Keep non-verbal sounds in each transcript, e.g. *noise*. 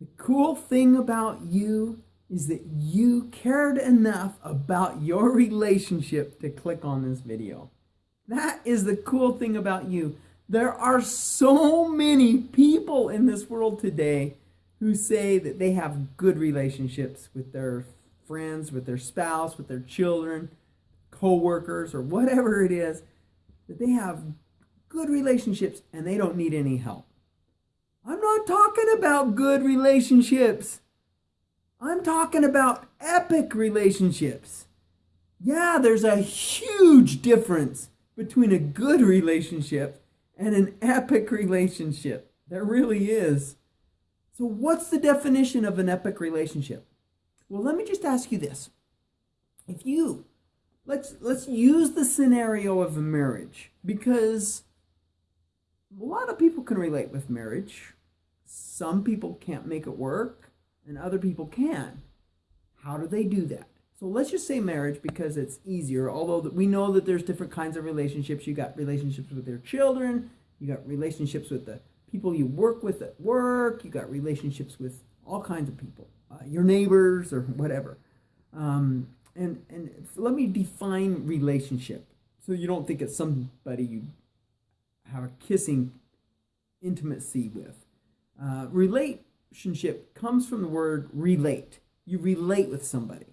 The cool thing about you is that you cared enough about your relationship to click on this video. That is the cool thing about you. There are so many people in this world today who say that they have good relationships with their friends, with their spouse, with their children, co-workers, or whatever it is, that they have good relationships and they don't need any help. Not talking about good relationships. I'm talking about epic relationships. Yeah, there's a huge difference between a good relationship and an epic relationship. There really is. So, what's the definition of an epic relationship? Well, let me just ask you this. If you let's let's use the scenario of a marriage because a lot of people can relate with marriage. Some people can't make it work and other people can. How do they do that? So let's just say marriage because it's easier, although we know that there's different kinds of relationships. You got relationships with your children, you got relationships with the people you work with at work, you got relationships with all kinds of people, uh, your neighbors or whatever. Um, and, and let me define relationship so you don't think it's somebody you have a kissing intimacy with. Uh, relationship comes from the word relate. You relate with somebody.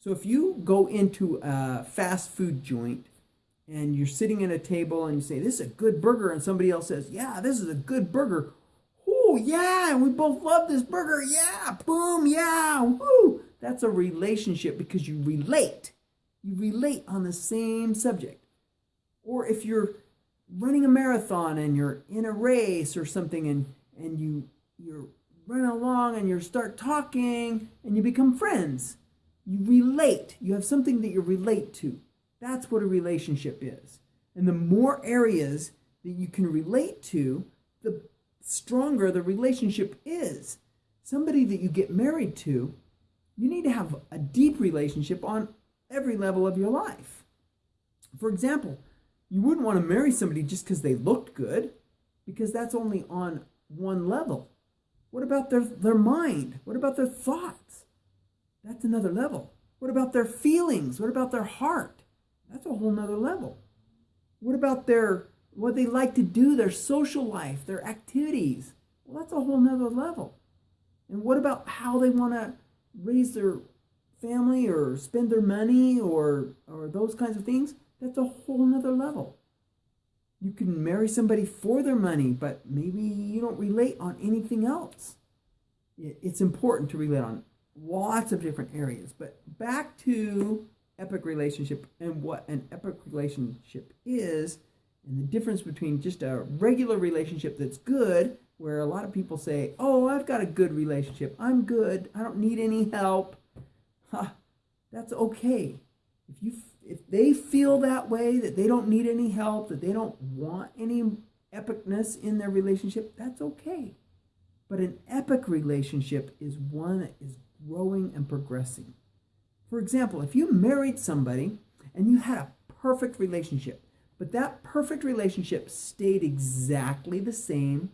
So if you go into a fast food joint and you're sitting at a table and you say, This is a good burger, and somebody else says, Yeah, this is a good burger. Oh, yeah, and we both love this burger. Yeah, boom, yeah, woo. That's a relationship because you relate. You relate on the same subject. Or if you're running a marathon and you're in a race or something and, and you you're running along and you start talking and you become friends. You relate. You have something that you relate to. That's what a relationship is. And the more areas that you can relate to, the stronger the relationship is. Somebody that you get married to, you need to have a deep relationship on every level of your life. For example, you wouldn't want to marry somebody just because they looked good, because that's only on one level. What about their, their mind? What about their thoughts? That's another level. What about their feelings? What about their heart? That's a whole nother level. What about their what they like to do, their social life, their activities? Well, that's a whole nother level. And what about how they want to raise their family or spend their money or or those kinds of things? That's a whole nother level. You can marry somebody for their money, but maybe you don't relate on anything else. It's important to relate on lots of different areas. But back to epic relationship and what an epic relationship is, and the difference between just a regular relationship that's good, where a lot of people say, Oh, I've got a good relationship. I'm good. I don't need any help. Huh, *laughs* that's okay. If you if they feel that way, that they don't need any help, that they don't want any epicness in their relationship, that's okay. But an epic relationship is one that is growing and progressing. For example, if you married somebody and you had a perfect relationship, but that perfect relationship stayed exactly the same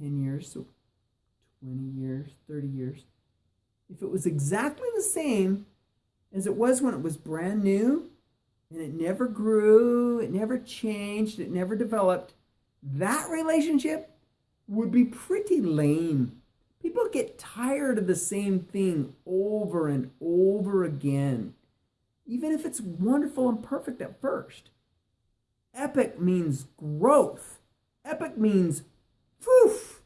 10 years, so 20 years, 30 years, if it was exactly the same as it was when it was brand new and it never grew, it never changed, it never developed, that relationship would be pretty lame. People get tired of the same thing over and over again, even if it's wonderful and perfect at first. Epic means growth. Epic means, poof,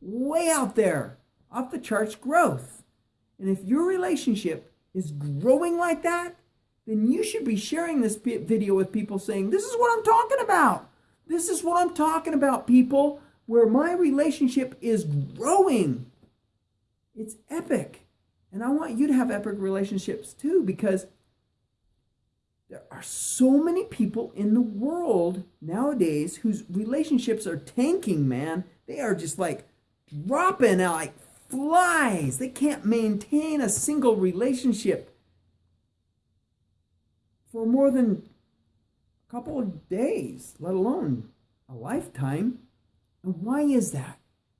way out there, off the charts growth. And if your relationship is growing like that, then you should be sharing this video with people saying, This is what I'm talking about. This is what I'm talking about, people, where my relationship is growing. It's epic. And I want you to have epic relationships too, because there are so many people in the world nowadays whose relationships are tanking, man. They are just like dropping like flies. They can't maintain a single relationship for more than a couple of days, let alone a lifetime. And why is that?